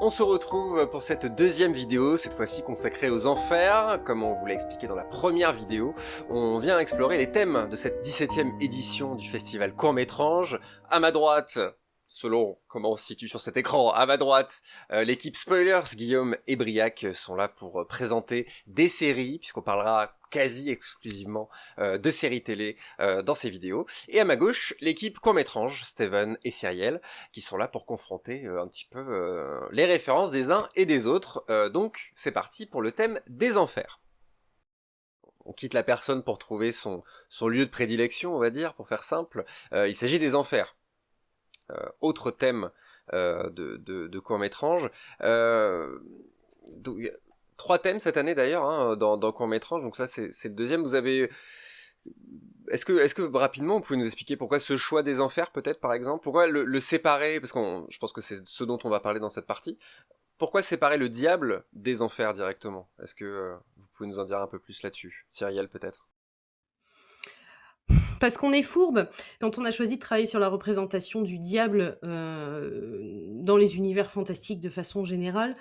On se retrouve pour cette deuxième vidéo, cette fois-ci consacrée aux enfers. Comme on vous l'a expliqué dans la première vidéo, on vient explorer les thèmes de cette 17e édition du festival Court-Métrange. À ma droite, selon comment on se situe sur cet écran, à ma droite, euh, l'équipe Spoilers, Guillaume et Briac sont là pour présenter des séries, puisqu'on parlera quasi exclusivement euh, de séries télé euh, dans ces vidéos. Et à ma gauche, l'équipe court-métrange, Steven et Cyriel, qui sont là pour confronter euh, un petit peu les références des uns et des autres. donc c'est parti pour le thème des enfers. On quitte la personne pour trouver son lieu de prédilection, on va dire, pour faire simple. il s'agit des enfers. Autre thème de, de, de court-métrange trois thèmes cette année d'ailleurs hein, dans, dans court métrage, donc ça c'est le deuxième. Vous avez est-ce que, est-ce que rapidement, vous pouvez nous expliquer pourquoi ce choix des enfers, peut-être par exemple, pourquoi le, séparer, parce que je pense que c'est ce dont on va parler dans cette partie. Pourquoi séparer le diable des enfers directement? Est-ce que euh, vous pouvez nous en dire un peu plus là-dessus, Cyrielle peut-être parce qu'on est fourbe. Quand on a choisi de travailler sur la représentation du diable euh, dans les univers fantastiques de façon générale,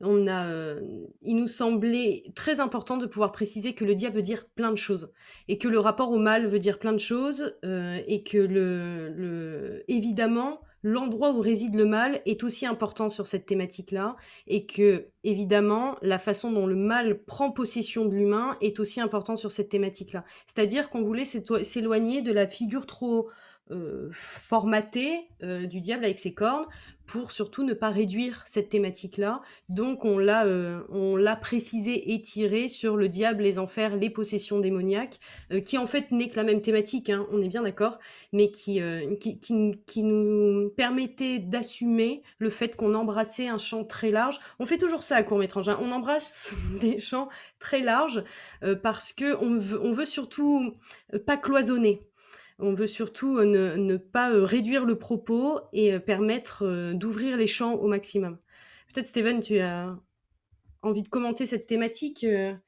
on a, euh, il nous semblait très important de pouvoir préciser que le diable veut dire plein de choses et que le rapport au mal veut dire plein de choses euh, et que le, le évidemment l'endroit où réside le mal est aussi important sur cette thématique-là et que évidemment la façon dont le mal prend possession de l'humain est aussi important sur cette thématique-là. C'est-à-dire qu'on voulait s'éloigner de la figure trop euh, formaté euh, du diable avec ses cornes pour surtout ne pas réduire cette thématique-là. Donc on l'a euh, on l'a précisé et tiré sur le diable, les enfers, les possessions démoniaques, qui en fait n'est que la même thématique, hein, on est bien d'accord, mais qui, qui, qui, nous permettait d'assumer le fait qu'on embrassait un champ très large. On fait toujours ça à court-métrage, hein. on embrasse des champs très larges parce que on on veut surtout pas cloisonner. On veut surtout euh, ne, pas euh, réduire le propos et euh, permettre d'ouvrir les champs au maximum. Peut-être, Steven, tu as envie de commenter cette thématique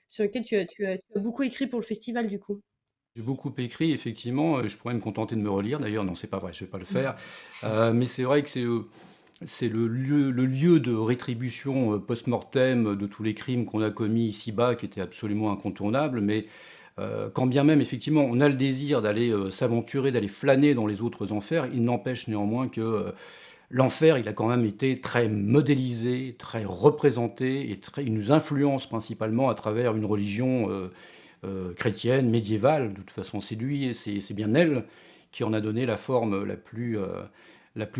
sur laquelle tu as, beaucoup écrit pour le festival, du coup. J'ai beaucoup écrit, effectivement. Je pourrais me contenter de me relire. D'ailleurs, non, c'est pas vrai, je vais pas le faire. mais c'est vrai que c'est c'est le lieu, le lieu de rétribution post-mortem de tous les crimes qu'on a commis ici-bas, qui était absolument incontournable. Mais quand bien même, effectivement, on a le désir d'aller euh, s'aventurer, d'aller flâner dans les autres enfers, il n'empêche néanmoins que euh, l'enfer, il a quand même été très modélisé, très représenté, et très, il nous influence principalement à travers une religion chrétienne, médiévale. De toute façon, c'est lui, et c'est bien elle qui en a donné la forme la plus,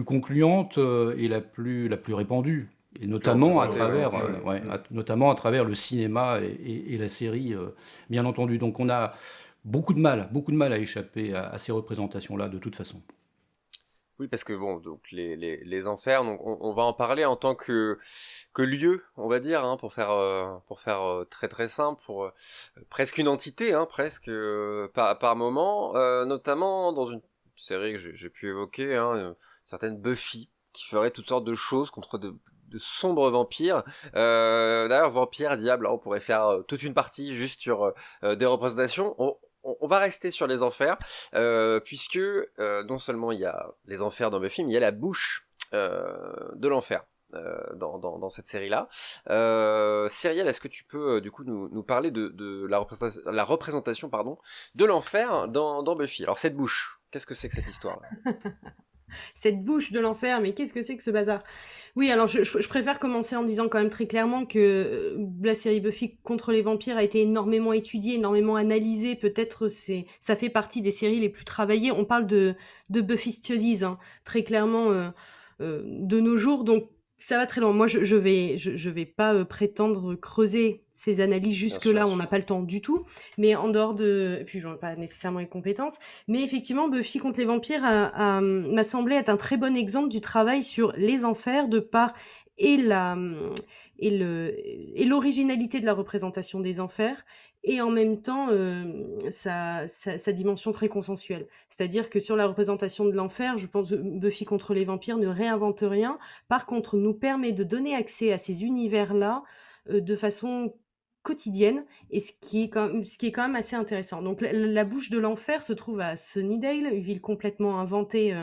concluante et la plus répandue et notamment à travers, euh, notamment à travers le cinéma et, la série, euh, bien entendu. Donc on a beaucoup de mal, beaucoup de mal à échapper à, ces représentations-là, de toute façon. Oui, parce que bon, donc les, les, enfers, donc on, va en parler en tant que, que lieu, on va dire, hein, pour faire euh, pour faire très très simple, pour presque une entité, hein, presque par, par moment, notamment dans une série que j'ai pu évoquer, hein, certaine Buffy, qui ferait toutes sortes de choses contre de, de sombres vampires. Euh, D'ailleurs, vampire, diable, on pourrait faire euh, toute une partie juste sur euh, des représentations. On, va rester sur les enfers, puisque non seulement il y a les enfers dans Buffy, mais il y a la bouche de l'enfer. Dans, dans, cette série-là. Cyrielle, est-ce que tu peux du coup nous, parler de, de la, représentation, la représentation pardon, de l'enfer dans, dans Buffy? Alors cette bouche, qu'est-ce que c'est que cette histoire? cette bouche de l'enfer, mais qu'est-ce que c'est que ce bazar? Oui, alors je, préfère commencer en disant quand même très clairement que euh, la série Buffy contre les vampires a été énormément étudiée, énormément analysée. Peut-être c'est ça fait partie des séries les plus travaillées. On parle de, de Buffy Studies, hein, très clairement euh, euh, de nos jours. Ça va très loin. Moi, je, je vais, je, vais pas euh, prétendre creuser ces analyses jusque-là, on n'a pas le temps du tout. Mais en dehors de... Et puis, j'en ai pas nécessairement les compétences. Mais effectivement, Buffy contre les vampires m'a semblé être un très bon exemple du travail sur les enfers de par et la et le et l'originalité de la représentation des enfers et en même temps euh, sa, sa, dimension très consensuelle. C'est-à-dire que sur la représentation de l'enfer, je pense que Buffy contre les vampires ne réinvente rien, par contre nous permet de donner accès à ces univers-là euh, de façon quotidienne, et ce qui, est quand même, ce qui est quand même assez intéressant. Donc la, bouche de l'enfer se trouve à Sunnydale, une ville complètement inventée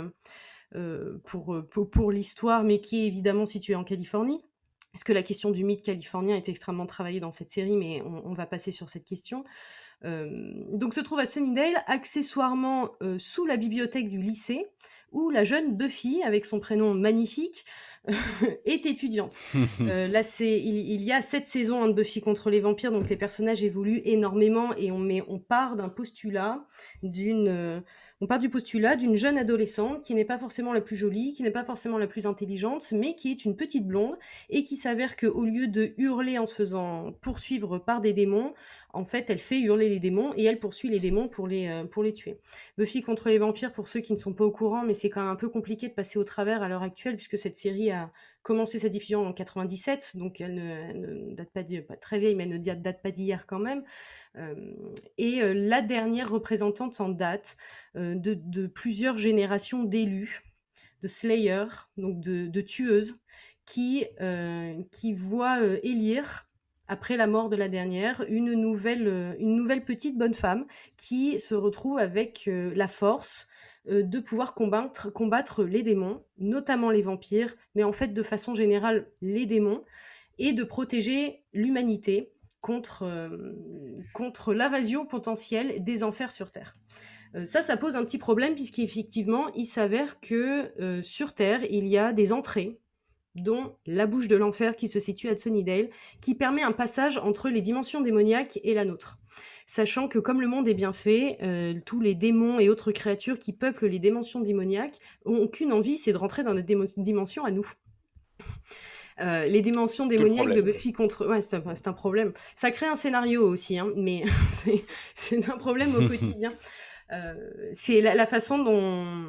euh, pour, pour, pour l'histoire, mais qui est évidemment située en Californie. Parce que la question du mythe californien est extrêmement travaillée dans cette série, mais on, va passer sur cette question. donc se trouve à Sunnydale, accessoirement sous la bibliothèque du lycée, où la jeune Buffy, avec son prénom magnifique, est étudiante. Euh, là, c'est il, y a sept saisons hein, de Buffy contre les vampires, donc les personnages évoluent énormément et on, met, on part d'un postulat d'une euh, on part du postulat d'une jeune adolescente qui n'est pas forcément la plus jolie, qui n'est pas forcément la plus intelligente, mais qui est une petite blonde et qui s'avère qu'au lieu de hurler en se faisant poursuivre par des démons, en fait, elle fait hurler les démons et elle poursuit les démons pour les, euh, pour les tuer. Buffy contre les vampires, pour ceux qui ne sont pas au courant, mais c'est quand même un peu compliqué de passer au travers à l'heure actuelle, puisque cette série a commencé sa diffusion en 97, donc elle ne, date pas, pas, très vieille, mais elle ne date pas d'hier quand même. Euh, et euh, la dernière représentante en date de, plusieurs générations d'élus, de Slayers, donc de, tueuses, qui, qui voient élire après la mort de la dernière, une nouvelle, euh, une nouvelle petite bonne femme qui se retrouve avec euh, la force euh, de pouvoir combattre, les démons, notamment les vampires, mais en fait de façon générale les démons, et de protéger l'humanité contre, contre l'invasion potentielle des enfers sur Terre. ça, ça pose un petit problème puisqu'effectivement, il s'avère que sur Terre, il y a des entrées dont la bouche de l'enfer qui se situe à Sunnydale, qui permet un passage entre les dimensions démoniaques et la nôtre. Sachant que comme le monde est bien fait, euh, tous les démons et autres créatures qui peuplent les dimensions démoniaques ont qu'une envie, c'est de rentrer dans notre dimension à nous. Euh, les dimensions démoniaques de Buffy contre... Ouais, c'est un, problème. Ça crée un scénario aussi, hein, mais c'est un problème au quotidien. Euh, c'est la, façon dont,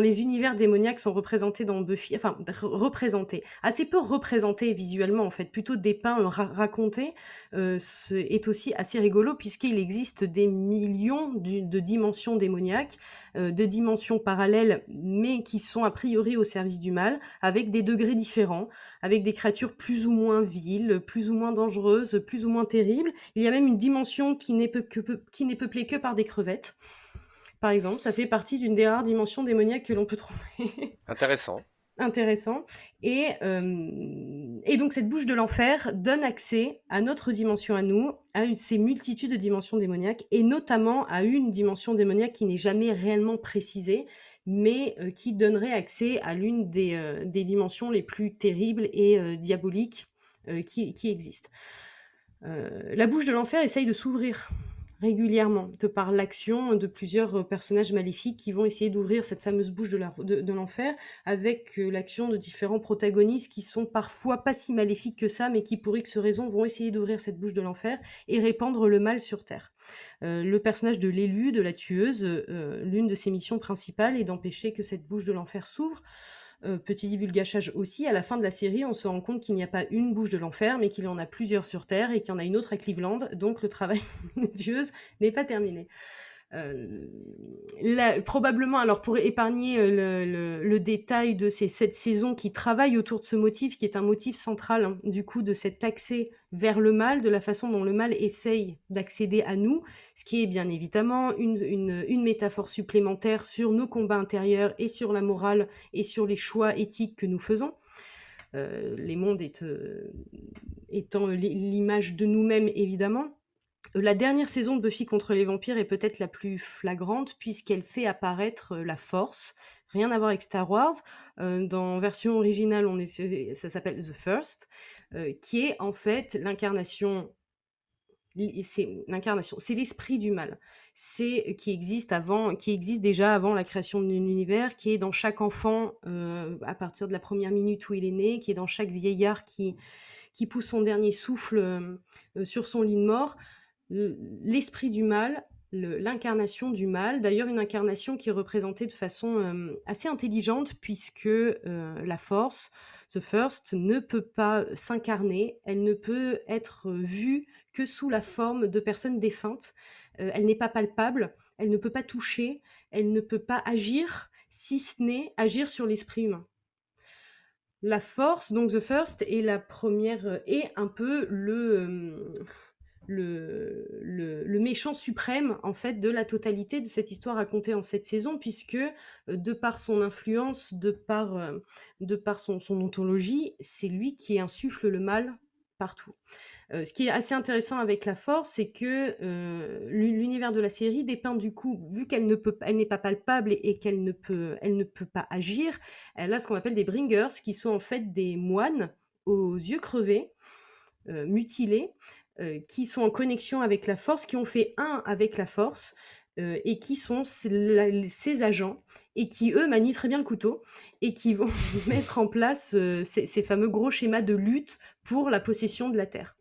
les univers démoniaques sont représentés dans Buffy, enfin représentés, assez peu représentés visuellement en fait, plutôt dépeints, racontés, euh, est aussi assez rigolo puisqu'il existe des millions de dimensions démoniaques, euh, de dimensions parallèles, mais qui sont a priori au service du mal, avec des degrés différents, avec des créatures plus ou moins viles, plus ou moins dangereuses, plus ou moins terribles. Il y a même une dimension qui n'est peuplée que par des crevettes. Par exemple, ça fait partie d'une des rares dimensions démoniaques que l'on peut trouver. Intéressant. Intéressant. Et, euh, et donc cette bouche de l'enfer donne accès à notre dimension à nous, à ces multitudes de dimensions démoniaques, et notamment à une dimension démoniaque qui n'est jamais réellement précisée, mais euh, qui donnerait accès à l'une des, euh, dimensions les plus terribles et euh, diaboliques qui, qui, existent. la bouche de l'enfer essaye de s'ouvrir régulièrement, par l'action de plusieurs euh, personnages maléfiques qui vont essayer d'ouvrir cette fameuse bouche de l'enfer, avec euh, l'action de différents protagonistes qui sont parfois pas si maléfiques que ça, mais qui pour X raisons vont essayer d'ouvrir cette bouche de l'enfer et répandre le mal sur Terre. Euh, le personnage de l'élu, de la tueuse, l'une de ses missions principales est d'empêcher que cette bouche de l'enfer s'ouvre. Euh, petit divulgachage aussi, à la fin de la série, on se rend compte qu'il n'y a pas une bouche de l'enfer, mais qu'il y en a plusieurs sur Terre et qu'il y en a une autre à Cleveland, donc le travail de Dieuse n'est pas terminé. Euh, probablement, alors pour épargner euh, le, détail de ces sept saisons qui travaillent autour de ce motif, qui est un motif central hein, du coup de cet accès vers le mal, de la façon dont le mal essaye d'accéder à nous, ce qui est bien évidemment une, métaphore supplémentaire sur nos combats intérieurs et sur la morale et sur les choix éthiques que nous faisons. Euh, les mondes étant l'image de nous-mêmes évidemment. La dernière saison de Buffy contre les vampires est peut-être la plus flagrante puisqu'elle fait apparaître la force. Rien à voir avec Star Wars. dans version originale, on ça s'appelle The First, qui est en fait l'incarnation. C'est l'incarnation, c'est l'esprit du mal. C'est qui existe déjà avant la création de l'univers, qui est dans chaque enfant à partir de la première minute où il est né, qui est dans chaque vieillard qui pousse son dernier souffle sur son lit de mort l'esprit du mal, l'incarnation du mal, d'ailleurs une incarnation qui est représentée de façon euh, assez intelligente puisque euh, la force, The First, ne peut pas s'incarner, elle ne peut être vue que sous la forme de personnes défuntes, euh, elle n'est pas palpable, elle ne peut pas toucher, elle ne peut pas agir, si ce n'est agir sur l'esprit humain. La force, donc The First, est la première, est un peu le le, méchant suprême en fait de la totalité de cette histoire racontée en cette saison, puisque de par son influence, de par, de par son, son ontologie, c'est lui qui insuffle le mal partout. Euh, ce qui est assez intéressant avec la Force, c'est que euh, l'univers de la série dépeint du coup, vu qu'elle elle n'est pas palpable et, qu'elle ne peut, pas agir, elle a ce qu'on appelle des bringers, qui sont en fait des moines aux yeux crevés, euh, mutilés, qui sont en connexion avec la Force, qui ont fait un avec la Force. et qui sont ces agents et qui, eux, manient très bien le couteau et qui vont mettre en place ces, fameux gros schémas de lutte pour la possession de la Terre.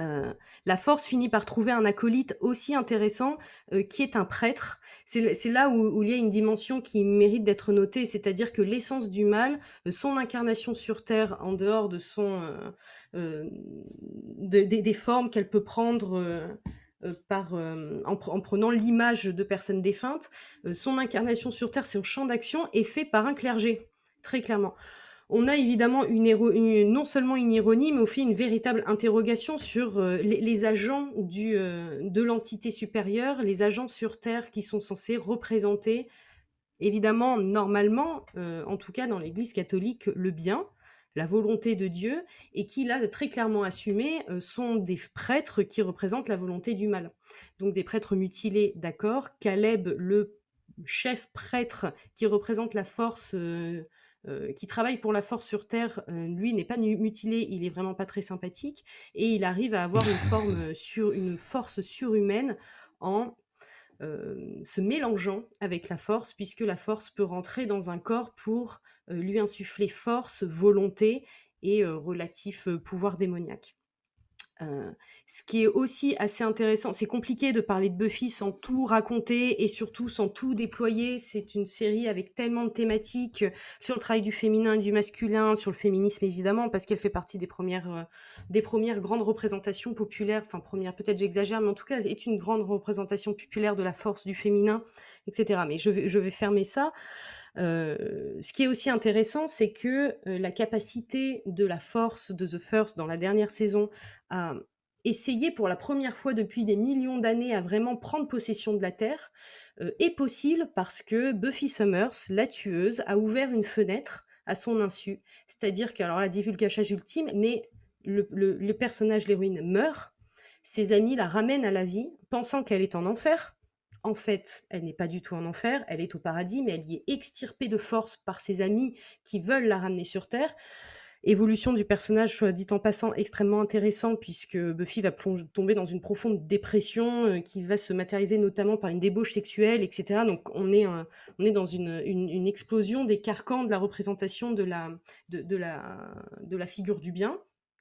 Euh, la force finit par trouver un acolyte aussi intéressant euh, qui est un prêtre. C'est là où, il y a une dimension qui mérite d'être notée, c'est-à-dire que l'essence du mal, euh, son incarnation sur Terre en dehors de son, des formes qu'elle peut prendre en, prenant l'image de personnes défuntes, son incarnation sur Terre, son champ d'action est fait par un clergé, très clairement on a évidemment non seulement une ironie, mais aussi une véritable interrogation sur euh, les, agents euh, de l'entité supérieure, les agents sur Terre qui sont censés représenter, évidemment, normalement, euh, en tout cas dans l'Église catholique, le bien, la volonté de Dieu, et qui, là, très clairement assumé, sont des prêtres qui représentent la volonté du mal. Donc des prêtres mutilés, d'accord. Caleb, le chef prêtre qui représente la force euh, qui travaille pour la force sur Terre, euh, lui n'est pas mutilé, il est vraiment pas très sympathique, et il arrive à avoir une forme euh, sur une force surhumaine en se mélangeant avec la force, puisque la force peut rentrer dans un corps pour lui insuffler force, volonté et relatif pouvoir démoniaque. Ce qui est aussi assez intéressant, c'est compliqué de parler de Buffy sans tout raconter et surtout sans tout déployer. C'est une série avec tellement de thématiques sur le travail du féminin et du masculin, sur le féminisme évidemment, parce qu'elle fait partie des premières, des premières grandes représentations populaires, enfin première peut-être j'exagère, mais en tout cas elle est une grande représentation populaire de la force du féminin, etc. Mais je vais fermer ça. Ce qui est aussi intéressant, c'est que la capacité de la force de The First dans la dernière saison à essayer pour la première fois depuis des millions d'années à vraiment prendre possession de la Terre est possible parce que Buffy Summers, la tueuse, a ouvert une fenêtre à son insu. C'est-à-dire que, alors la divulgachage ultime, mais le, le personnage, l'héroïne, meurt, ses amis la ramènent à la vie, pensant qu'elle est en enfer, en fait, elle n'est pas du tout en enfer, elle est au paradis, mais elle y est extirpée de force par ses amis qui veulent la ramener sur Terre. Évolution du personnage, soit dit en passant, extrêmement intéressant, puisque Buffy va tomber dans une profonde dépression euh, qui va se matérialiser notamment par une débauche sexuelle, etc. Donc on est, on est dans une, une, explosion des carcans de la représentation de la, de, la, de la figure du bien.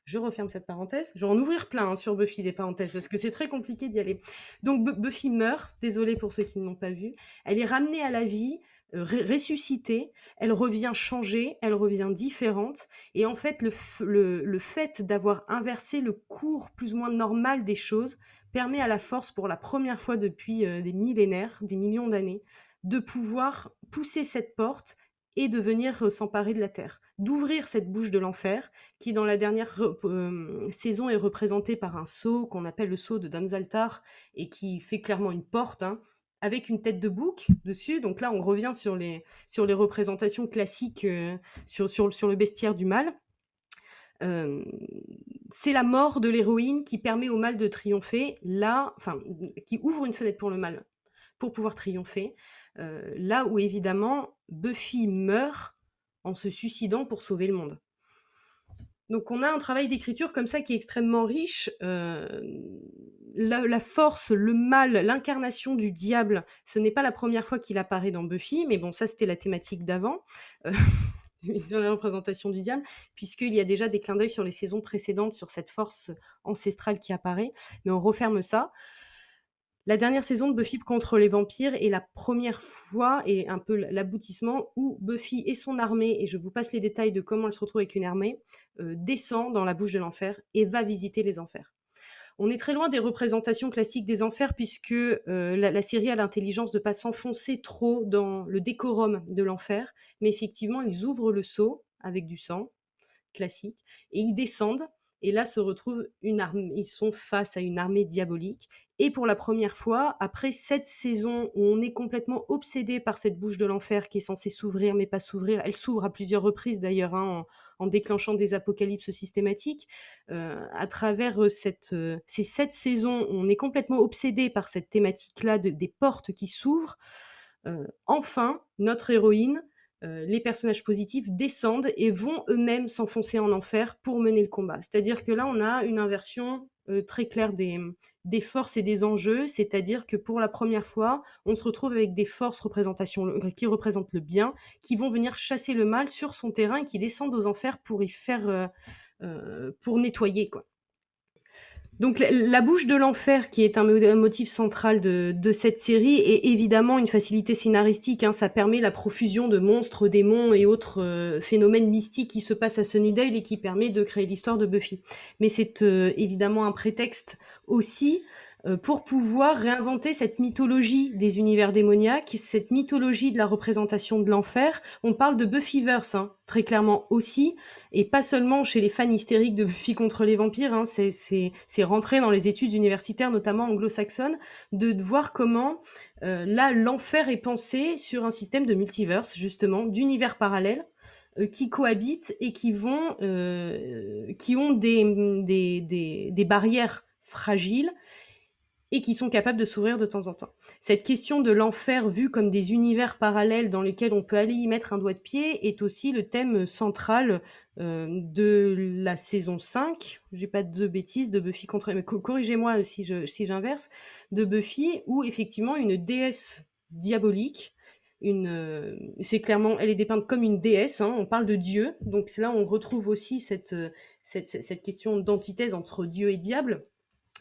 Je referme cette parenthèse. Je vais en ouvrir plein hein, sur Buffy des parenthèses parce que c'est très compliqué d'y aller. Donc Buffy meurt, désolé pour ceux qui ne l'ont pas vu. Elle est ramenée à la vie, euh, ressuscitée, elle revient changée, elle revient différente. Et en fait, le, le, fait d'avoir inversé le cours plus ou moins normal des choses permet à la force, pour la première fois depuis euh, des millénaires, des millions d'années, de pouvoir pousser cette porte et de venir s'emparer de la terre, d'ouvrir cette bouche de l'enfer qui dans la dernière saison est représentée par un sceau qu'on appelle le sceau de Danzaltar et qui fait clairement une porte hein, avec une tête de bouc dessus. Donc là on revient sur les, sur les représentations classiques sur, sur, sur, le bestiaire du mal. c'est la mort de l'héroïne qui permet au mal de triompher, là, enfin, qui ouvre une fenêtre pour le mal pour pouvoir triompher. là où évidemment Buffy meurt en se suicidant pour sauver le monde. Donc on a un travail d'écriture comme ça qui est extrêmement riche. la, force, le mal, l'incarnation du diable, ce n'est pas la première fois qu'il apparaît dans Buffy, mais bon, ça c'était la thématique d'avant, dans la représentation du diable, puisqu'il y a déjà des clins d'œil sur les saisons précédentes sur cette force ancestrale qui apparaît, mais on referme ça. La dernière saison de Buffy contre les vampires est la première fois et un peu l'aboutissement où Buffy et son armée, et je vous passe les détails de comment elle se retrouve avec une armée, euh, descend dans la bouche de l'enfer et va visiter les enfers. On est très loin des représentations classiques des enfers puisque euh, la, série a l'intelligence de ne pas s'enfoncer trop dans le décorum de l'enfer, mais effectivement ils ouvrent le seau avec du sang classique et ils descendent et là se retrouve une armée ils sont face à une armée diabolique et pour la première fois, après cette saison où on est complètement obsédé par cette bouche de l'enfer qui est censée s'ouvrir mais pas s'ouvrir, elle s'ouvre à plusieurs reprises d'ailleurs, hein, en déclenchant des apocalypses systématiques. Euh, à travers, euh, cette, ces 7 saisons, on est complètement obsédé par cette thématique-là des portes qui s'ouvrent. enfin, notre héroïne euh, les personnages positifs descendent et vont eux-mêmes s'enfoncer en enfer pour mener le combat. C'est-à-dire que là, on a une inversion euh, très claire des, forces et des enjeux, c'est-à-dire que pour la première fois, on se retrouve avec des forces représentation, qui représentent le bien, qui vont venir chasser le mal sur son terrain et qui descendent aux enfers pour y faire, euh, pour nettoyer, quoi. Donc la, bouche de l'enfer, qui est un, motif central de, cette série, est évidemment une facilité scénaristique. Hein. Ça permet la profusion de monstres, démons et autres euh, phénomènes mystiques qui se passent à Sunnydale et qui permet de créer l'histoire de Buffy. Mais c'est euh, évidemment un prétexte aussi pour pouvoir réinventer cette mythologie des univers démoniaques, cette mythologie de la représentation de l'enfer. On parle de Buffyverse, hein, très clairement aussi, et pas seulement chez les fans hystériques de Buffy contre les vampires, hein, c'est rentré dans les études universitaires, notamment anglo-saxonnes, de, voir comment euh, là, l'enfer est pensé sur un système de multiverse, justement, d'univers parallèles, euh, qui cohabitent et qui vont, qui ont des, des, des barrières fragiles et qui sont capables de s'ouvrir de temps en temps. Cette question de l'enfer vu comme des univers parallèles dans lesquels on peut aller y mettre un doigt de pied est aussi le thème central euh, de la saison 5, je dis pas de bêtises, de Buffy contre... Mais corrigez-moi si j'inverse, de Buffy, où effectivement une déesse diabolique une, euh, c'est clairement, elle est dépeinte comme une déesse. Hein, on parle de Dieu, donc là on retrouve aussi cette, cette, cette question d'antithèse entre Dieu et diable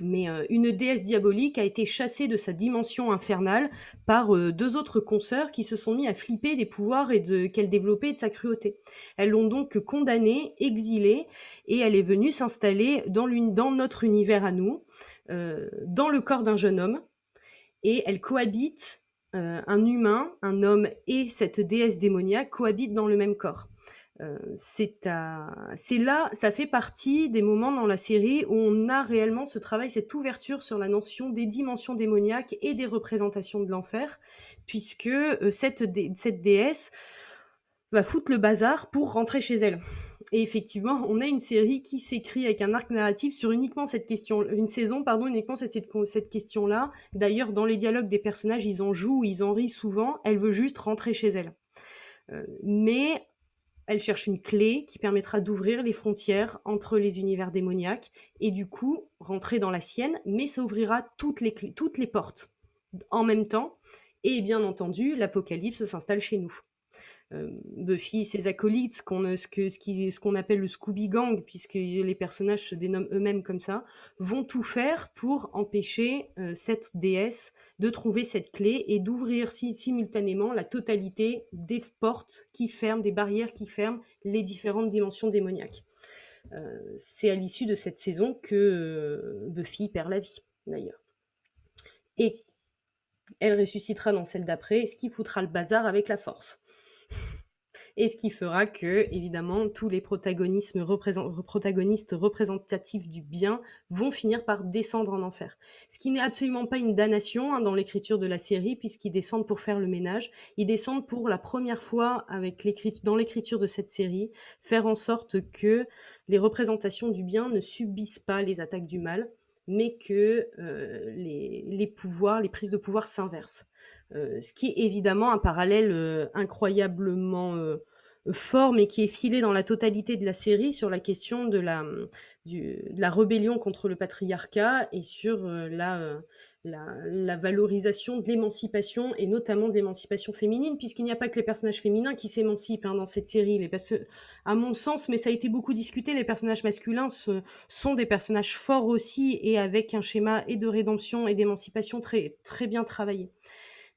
mais euh, une déesse diabolique a été chassée de sa dimension infernale par euh, deux autres consoeurs qui se sont mis à flipper des pouvoirs et de qu'elle développait et de sa cruauté. Elles l'ont donc condamnée, exilée, et elle est venue s'installer dans, notre univers à nous, euh, dans le corps d'un jeune homme, et elle cohabite, un humain, un homme et cette déesse démoniaque cohabitent dans le même corps. Euh, c'est là, ça fait partie des moments dans la série où on a réellement ce travail, cette ouverture sur la notion des dimensions démoniaques et des représentations de l'enfer, puisque euh, cette, déesse va foutre le bazar pour rentrer chez elle. Et effectivement, on a une série qui s'écrit avec un arc narratif sur uniquement cette question, une saison, pardon, uniquement cette, cette, cette question-là. D'ailleurs, dans les dialogues des personnages, ils en jouent, ils en rient souvent. Elle veut juste rentrer chez elle. Euh, mais elle cherche une clé qui permettra d'ouvrir les frontières entre les univers démoniaques et du coup rentrer dans la sienne, mais ça ouvrira toutes les, toutes les portes en même temps. Et bien entendu, l'apocalypse s'installe chez nous. Euh, Buffy, ses acolytes, ce qu'on ce qu'on appelle le Scooby Gang, puisque les personnages se dénomment eux-mêmes comme ça, vont tout faire pour empêcher euh, cette déesse de trouver cette clé et d'ouvrir simultanément la totalité des portes qui ferment, des barrières qui ferment les différentes dimensions démoniaques. Euh, c'est à l'issue de cette saison que Buffy perd la vie, d'ailleurs. Et elle ressuscitera dans celle d'après, ce qui foutra le bazar avec la force et ce qui fera que, évidemment, tous les protagonistes représentatifs du bien vont finir par descendre en enfer. Ce qui n'est absolument pas une damnation hein, dans l'écriture de la série, puisqu'ils descendent pour faire le ménage. Ils descendent pour la première fois avec dans l'écriture de cette série, faire en sorte que les représentations du bien ne subissent pas les attaques du mal, mais que euh, les, pouvoirs, les prises de pouvoir s'inversent. Euh, ce qui est évidemment un parallèle euh, incroyablement fort, mais qui est filé dans la totalité de la série sur la question de la, la rébellion contre le patriarcat et sur euh, euh, la, valorisation de l'émancipation et notamment de l'émancipation féminine, puisqu'il n'y a pas que les personnages féminins qui s'émancipent hein, dans cette série. Les à mon sens, mais ça a été beaucoup discuté, les personnages masculins sont des personnages forts aussi et avec un schéma et de rédemption et d'émancipation très, très bien travaillé.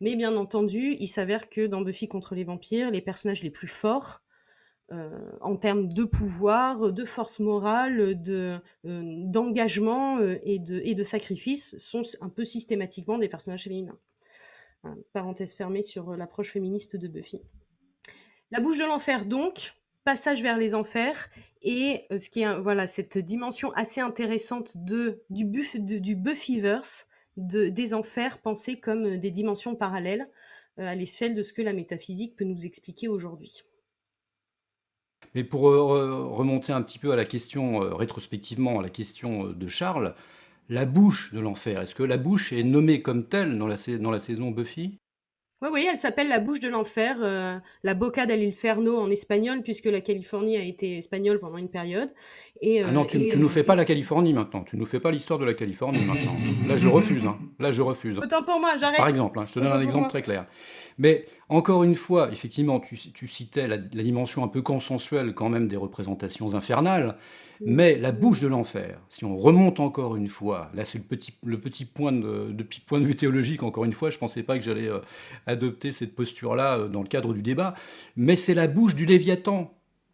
Mais bien entendu, il s'avère que dans Buffy contre les vampires, les personnages les plus forts, euh, en termes de pouvoir, de force morale, de, euh, d'engagement euh, et, de, et de sacrifice, sont un peu systématiquement des personnages féminins. parenthèse fermée sur l'approche féministe de Buffy. La bouche de l'enfer, donc, passage vers les enfers et ce qui est voilà cette dimension assez intéressante de du Buffyverse, de, des enfers pensés comme des dimensions parallèles à l'échelle de ce que la métaphysique peut nous expliquer aujourd'hui. Mais pour remonter un petit peu à la question, rétrospectivement, à la question de Charles, la bouche de l'enfer, est-ce que la bouche est nommée comme telle dans la saison Buffy? Oui, oui, elle s'appelle la bouche de l'enfer, euh, la Boca del Inferno en espagnol, puisque la Californie a été espagnole pendant une période. Et, ah non, tu, ne nous fais pas la Californie maintenant. Tu nous fais pas l'histoire de la Californie maintenant. Là, je refuse. Hein. Là, je refuse. Autant pour moi, j'arrête. Par exemple, hein, je te donne un exemple très clair. Mais encore une fois, effectivement, tu, citais la, dimension un peu consensuelle quand même des représentations infernales. Mais la bouche de l'enfer, si on remonte encore une fois, là c'est le petit, le petit point, de, point de vue théologique, encore une fois, je ne pensais pas que j'allais euh, adopter cette posture-là euh, dans le cadre du débat, mais c'est la bouche du Léviathan,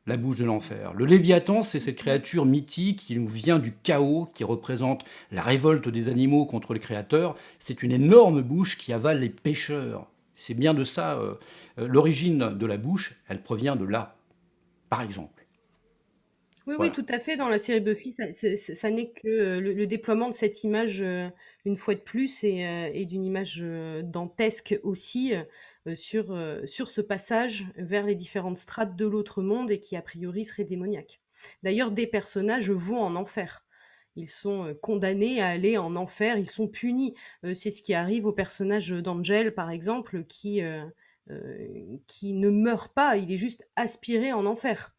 la bouche de l'enfer. Le Léviathan, c'est cette créature mythique qui nous vient du chaos, qui représente la révolte des animaux contre le Créateur. C'est une énorme bouche qui avale les pêcheurs. C'est bien de ça, euh, l'origine de la bouche, elle provient de là, par exemple. Oui, oui, tout à fait. Dans la série Buffy, ça, n'est que euh, le, déploiement de cette image, euh, une fois de plus, et, euh, d'une image dantesque aussi, sur, sur ce passage vers les différentes strates de l'autre monde et qui, a priori, serait démoniaque. D'ailleurs, des personnages vont en enfer. Ils sont condamnés à aller en enfer, ils sont punis. c'est ce qui arrive au personnage d'Angel, par exemple, qui, qui ne meurt pas, il est juste aspiré en enfer.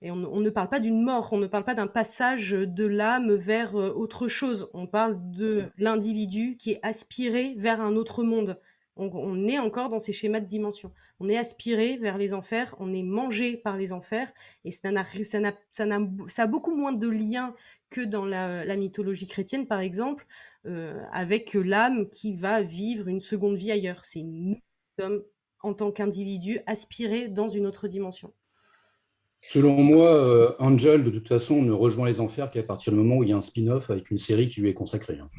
Et on, ne parle pas d'une mort, on ne parle pas d'un passage de l'âme vers euh, autre chose. On parle de l'individu qui est aspiré vers un autre monde. On, est encore dans ces schémas de dimension. On est aspiré vers les enfers, on est mangé par les enfers, et ça, a, beaucoup moins de liens que dans la, mythologie chrétienne, par exemple, euh, avec l'âme qui va vivre une seconde vie ailleurs. C'est nous sommes, en tant qu'individu, aspirés dans une autre dimension. Selon moi, euh, Angel, de toute façon, ne rejoint les enfers qu'à partir du moment où il y a un spin-off avec une série qui lui est consacrée. Hein.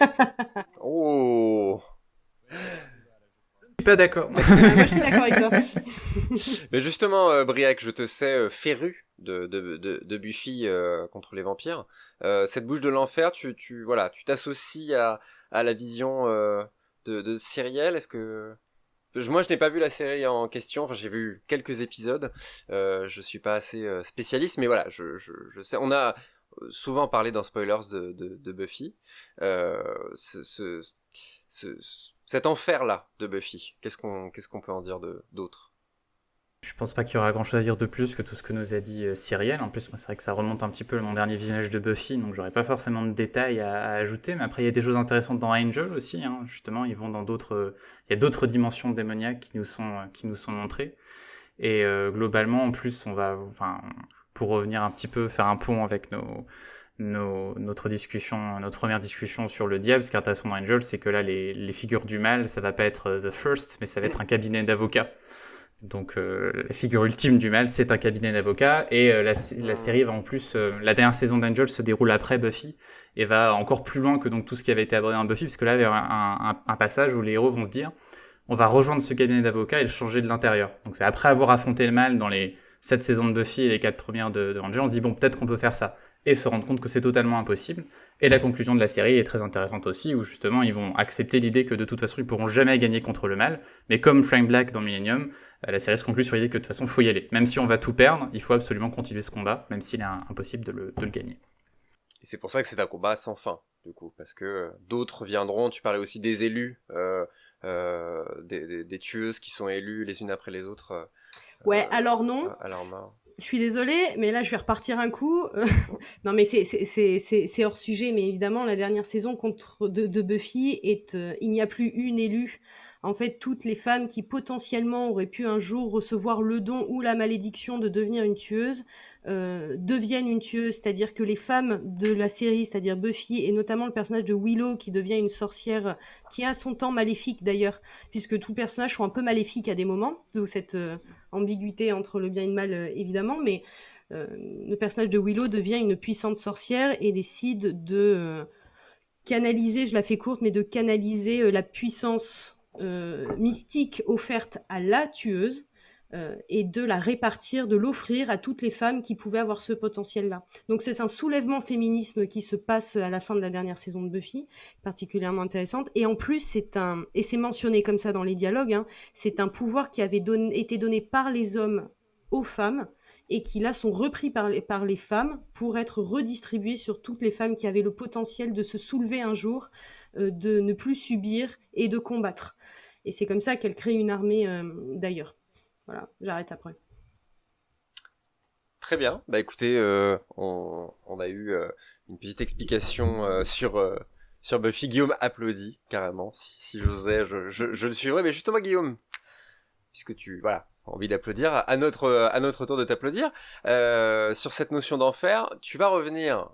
oh Je suis pas d'accord. Moi, je suis d'accord avec toi. Mais justement, euh, Briac, je te sais euh, féru de, de, de, Buffy contre les vampires. cette bouche de l'enfer, tu, tu voilà, tu t'associes à, à la vision de, de Cyrielle. Est-ce que moi, je n'ai pas vu la série en question. Enfin, j'ai vu quelques épisodes. Euh, je suis pas assez euh, spécialiste, mais voilà, je, sais. On a euh, souvent parlé dans spoilers de, Buffy. Euh, ce, ce, ce, cet enfer-là de Buffy. Qu'est-ce qu'on qu'est-ce qu'on peut en dire d'autre? Je pense pas qu'il y aura grand chose à dire de plus que tout ce que nous a dit euh, Cyrielle. En plus, moi, c'est vrai que ça remonte un petit peu mon dernier visionnage de Buffy, donc j'aurais pas forcément de détails à, ajouter. Mais après, il y a des choses intéressantes dans Angel aussi. Hein. Justement, ils vont dans d'autres. Il y a d'autres dimensions démoniaques qui nous sont qui nous sont montrées. Et euh, globalement, en plus, on va, enfin, pour revenir un petit peu, faire un pont avec nos, nos, notre discussion, notre première discussion sur le diable, ce qui est intéressant dans Angel, c'est que là, les, les, figures du mal, ça va pas être The First, mais ça va être un cabinet d'avocats. Donc euh, la figure ultime du mal, c'est un cabinet d'avocats. Et euh, la, série va en plus, euh, la dernière saison d'Angel se déroule après Buffy et va encore plus loin que donc tout ce qui avait été abordé dans Buffy, parce que là, il y a un, passage où les héros vont se dire, on va rejoindre ce cabinet d'avocats et le changer de l'intérieur. Donc c'est après avoir affronté le mal dans les sept saisons de Buffy et les quatre premières de, de Angel, on se dit bon peut-être qu'on peut faire ça et se rendre compte que c'est totalement impossible. Et la conclusion de la série est très intéressante aussi, où justement ils vont accepter l'idée que de toute façon ils pourront jamais gagner contre le mal, mais comme Frank Black dans Millennium, euh, la série se conclut sur l'idée que de toute façon faut y aller. Même si on va tout perdre, il faut absolument continuer ce combat, même s'il est impossible de le, de le gagner. Et c'est pour ça que c'est un combat sans fin, du coup, parce que euh, d'autres viendront, tu parlais aussi des élus, euh, euh, des, des, des, tueuses qui sont élues les unes après les autres. Euh, ouais, alors non. Alors je suis désolée, mais là, je vais repartir un coup. non, mais c'est hors sujet, mais évidemment, la dernière saison contre de, de Buffy, est, euh, il n'y a plus une élue. En fait, toutes les femmes qui potentiellement auraient pu un jour recevoir le don ou la malédiction de devenir une tueuse euh, deviennent une tueuse, c'est-à-dire que les femmes de la série, c'est-à-dire Buffy et notamment le personnage de Willow qui devient une sorcière qui a son temps maléfique d'ailleurs, puisque tous les personnages sont un peu maléfiques à des moments, d'où cette euh, ambiguïté entre le bien et le mal euh, évidemment, mais le personnage de Willow devient une puissante sorcière et décide de canaliser, je la fais courte, mais de canaliser la puissance mystique offerte à la tueuse euh, et de la répartir, de l'offrir à toutes les femmes qui pouvaient avoir ce potentiel-là. Donc c'est un soulèvement féministe qui se passe à la fin de la dernière saison de Buffy, particulièrement intéressante. Et en plus, c'est un, et c'est mentionné comme ça dans les dialogues, hein, c'est un pouvoir qui avait été donné par les hommes aux femmes et qui là sont repris par les, par les femmes pour être redistribués sur toutes les femmes qui avaient le potentiel de se soulever un jour, euh, de ne plus subir et de combattre. Et c'est comme ça qu'elle crée une armée euh, d'ailleurs. Voilà, j'arrête après. Très bien. Bah écoutez, euh, on, a eu euh, une petite explication euh, sur sur Buffy. Guillaume applaudit carrément. Si, si j'osais, je, je, le suivrais. Mais justement, Guillaume, puisque tu voilà envie d'applaudir, à notre à notre tour de t'applaudir sur cette notion d'enfer, tu vas revenir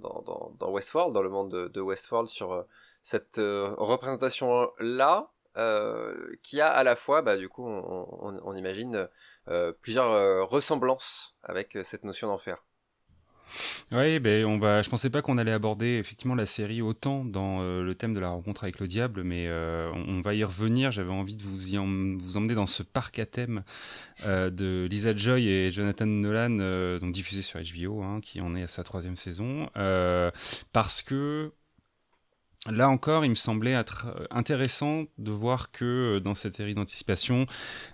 dans, dans, dans, Westworld, dans le monde de, de Westworld, sur cette représentation là euh, qui a à la fois, bah, du coup, on, imagine euh, plusieurs euh, ressemblances avec cette notion d'enfer. Oui, ben on va. Je pensais pas qu'on allait aborder effectivement la série autant dans le thème de la rencontre avec le diable, mais on, va y revenir. J'avais envie de vous emmener dans ce parc à thème de Lisa Joy et Jonathan Nolan, donc diffusé sur HBO, hein, qui en est à sa troisième saison, parce que Là encore, il me semblait euh, intéressant de voir que euh, dans cette série d'anticipation,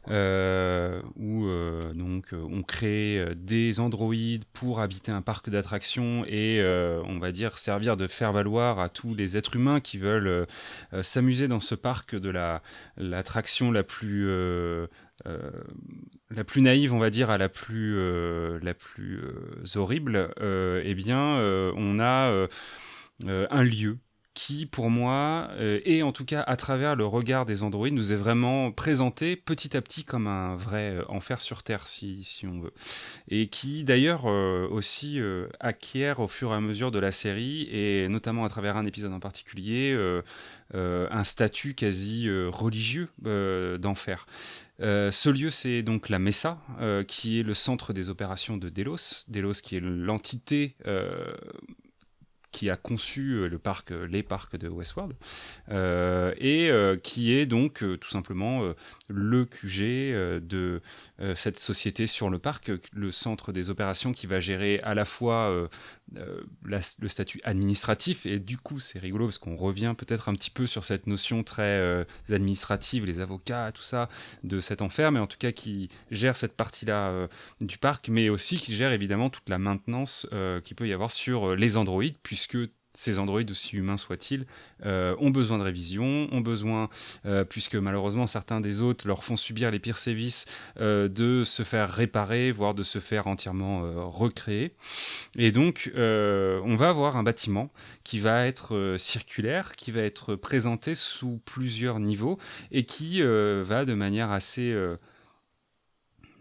euh, où on crée des androïdes pour habiter un parc d'attractions et on va dire servir de faire valoir à tous les êtres humains qui veulent s'amuser dans ce parc de la l'attraction la plus la plus naïve, on va dire, à la plus la plus horrible. eh bien, on a un lieu qui, pour moi, euh, et en tout cas à travers le regard des androïdes, nous est vraiment présenté petit à petit comme un vrai euh, enfer sur Terre, si, on veut. Et qui, d'ailleurs, euh, aussi acquiert au fur et à mesure de la série, et notamment à travers un épisode en particulier, un statut quasi religieux d'enfer. ce lieu, c'est donc la Mesa, qui est le centre des opérations de Delos. Delos, qui est l'entité qui a conçu euh, le parc, euh, les parcs de Westworld, euh, et qui est donc tout simplement le QG de cette société sur le parc, le centre des opérations qui va gérer à la fois euh, le statut administratif. Et du coup, c'est rigolo parce qu'on revient peut-être un petit peu sur cette notion très euh, administrative, les avocats, tout ça, de cet enfer, mais en tout cas qui gère cette partie-là euh, du parc, mais aussi qui gère évidemment toute la maintenance qu'il peut y avoir sur les androïdes, puisque ces androïdes, aussi humains soient-ils, euh, ont besoin de révision, ont besoin, euh, puisque malheureusement certains des autres leur font subir les pires sévices, euh, de se faire réparer, voire de se faire entièrement recréer. Et donc, on va avoir un bâtiment qui va être circulaire, qui va être présenté sous plusieurs niveaux et qui va de manière assez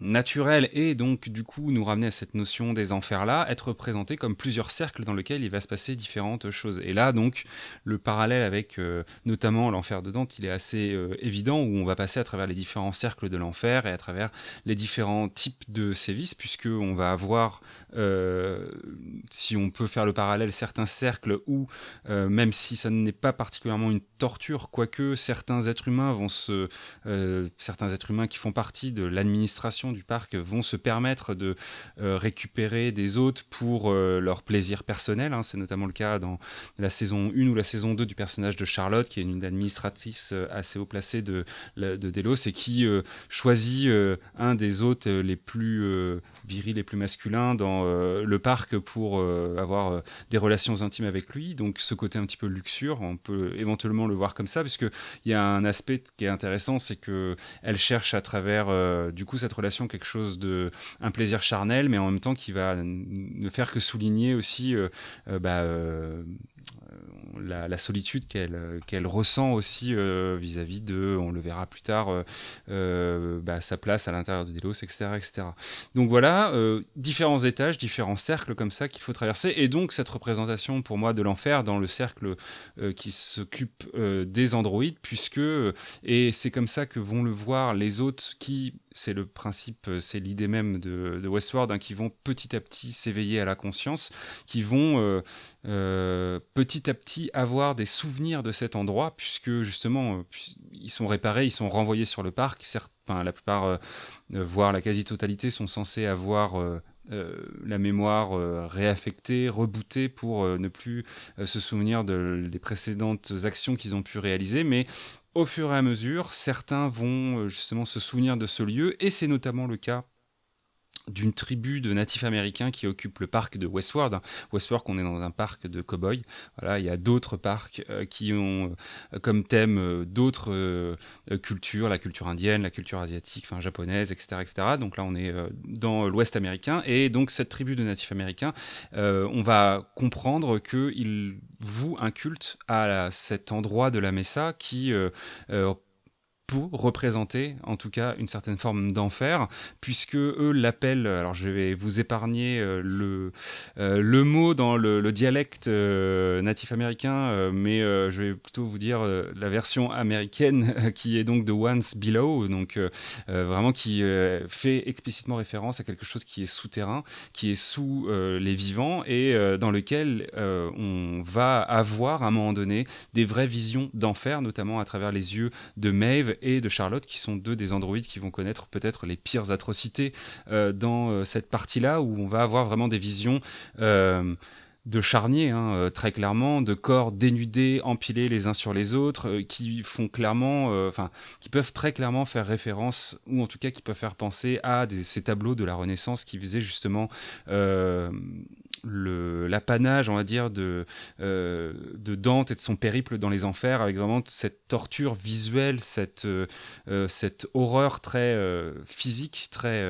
naturel et donc du coup nous ramener à cette notion des enfers là, être représenté comme plusieurs cercles dans lesquels il va se passer différentes choses. Et là donc le parallèle avec euh, notamment l'enfer de Dante, il est assez euh, évident où on va passer à travers les différents cercles de l'enfer et à travers les différents types de sévices puisque on va avoir, euh, si on peut faire le parallèle, certains cercles où même si ça n'est pas particulièrement une torture, quoique certains êtres humains vont se, certains êtres humains qui font partie de l'administration du parc vont se permettre de euh, récupérer des hôtes pour euh, leur plaisir personnel. Hein. C'est notamment le cas dans la saison 1 ou la saison 2 du personnage de Charlotte, qui est une administratrice euh, assez haut placée de, de Delos et qui choisit un des hôtes les plus virils, les plus masculins dans le parc pour avoir des relations intimes avec lui. Donc ce côté un petit peu luxure, on peut éventuellement le voir comme ça, puisqu'il y a un aspect qui est intéressant, c'est qu'elle cherche à travers du coup cette relation quelque chose de un plaisir charnel, mais en même temps qui va ne faire que souligner aussi euh, euh, bah, euh, la, solitude qu'elle qu'elle ressent aussi vis-à-vis de, on le verra plus tard, bah, sa place à l'intérieur de Delos, etc., etc. Donc voilà, différents étages, différents cercles comme ça qu'il faut traverser, et donc cette représentation pour moi de l'enfer dans le cercle qui s'occupe des androïdes, puisque, et c'est comme ça que vont le voir les autres qui c'est le principe, c'est l'idée même de, Westworld, hein, qui vont petit à petit s'éveiller à la conscience, qui vont petit à petit avoir des souvenirs de cet endroit, puisque justement, ils sont réparés, ils sont renvoyés sur le parc. Certes, la plupart, voire la quasi-totalité, sont censés avoir euh, la mémoire euh, réaffectée, rebootée pour euh, ne plus se souvenir de, précédentes actions qu'ils ont pu réaliser, mais au fur et à mesure, certains vont justement se souvenir de ce lieu, et c'est notamment le cas d'une tribu de natifs américains qui occupe le parc de Westward. Westward, on est dans un parc de cow-boys. Il y a d'autres parcs euh, qui ont euh, comme thème euh, d'autres cultures, la culture indienne, la culture asiatique, enfin japonaise, etc., etc. Donc là, on est dans l'Ouest américain. Et donc, cette tribu de natifs américains, on va comprendre qu'ils vouent un culte à cet endroit de la Mesa qui pour représenter en tout cas une certaine forme d'enfer, puisque eux l'appellent, alors je vais vous épargner euh, le, euh, le mot dans le, dialecte euh, natif américain, mais je vais plutôt vous dire la version américaine qui est donc de Once Below, donc vraiment qui fait explicitement référence à quelque chose qui est souterrain, qui est sous les vivants et dans lequel on va avoir à un moment donné des vraies visions d'enfer, notamment à travers les yeux de Maeve et de Charlotte, qui sont deux des androïdes qui vont connaître peut-être les pires atrocités euh, dans euh, cette partie-là, où on va avoir vraiment des visions euh, de charniers, hein, très clairement, de corps dénudés, empilés les uns sur les autres, qui font clairement, enfin, qui peuvent très clairement faire référence, ou en tout cas qui peuvent faire penser à ces tableaux de la Renaissance qui faisaient justement l'apanage, on va dire, de, euh, de Dante et de son périple dans les enfers, avec vraiment cette torture visuelle, cette, euh, euh, horreur très physique, très